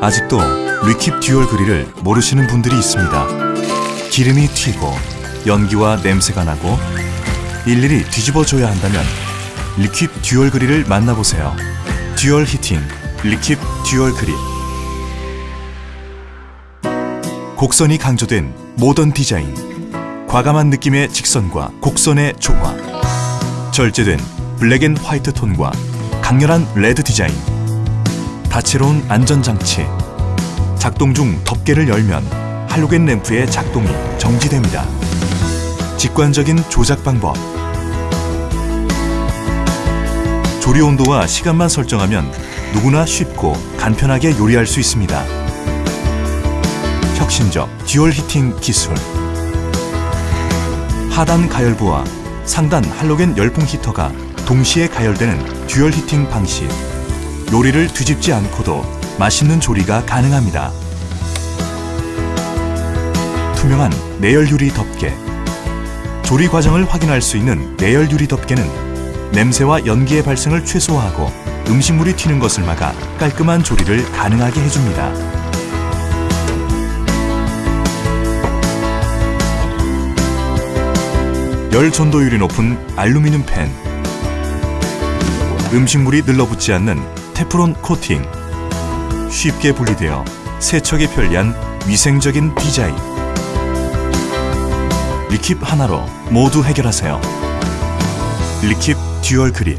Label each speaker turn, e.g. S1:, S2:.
S1: 아직도 리킵 dual grill을 모르시는 분들이 있습니다. 기름이 튀고 연기와 냄새가 나고 일일이 뒤집어줘야 한다면 리킵 dual grill을 만나보세요. dual heating 리킵 dual grill 곡선이 강조된 모던 디자인 과감한 느낌의 직선과 곡선의 조화 절제된 black and white 톤과 강렬한 레드 디자인 다채로운 안전장치 작동 중 덮개를 열면 할로겐 램프의 작동이 정지됩니다. 직관적인 조작 방법 조리 온도와 시간만 설정하면 누구나 쉽고 간편하게 요리할 수 있습니다. 혁신적 dual heating 기술 하단 가열부와 상단 할로겐 열풍 히터가 동시에 가열되는 dual heating 방식 요리를 뒤집지 않고도 맛있는 조리가 가능합니다. 투명한 내열 유리 덮개 조리 과정을 확인할 수 있는 내열 유리 덮개는 냄새와 연기의 발생을 최소화하고 음식물이 튀는 것을 막아 깔끔한 조리를 가능하게 해줍니다. 열 전도율이 높은 알루미늄 팬 음식물이 늘러붙지 않는 테프론 코팅. 쉽게 분리되어 세척에 편리한 위생적인 디자인. 리킵 하나로 모두 해결하세요. 리킵 dual grill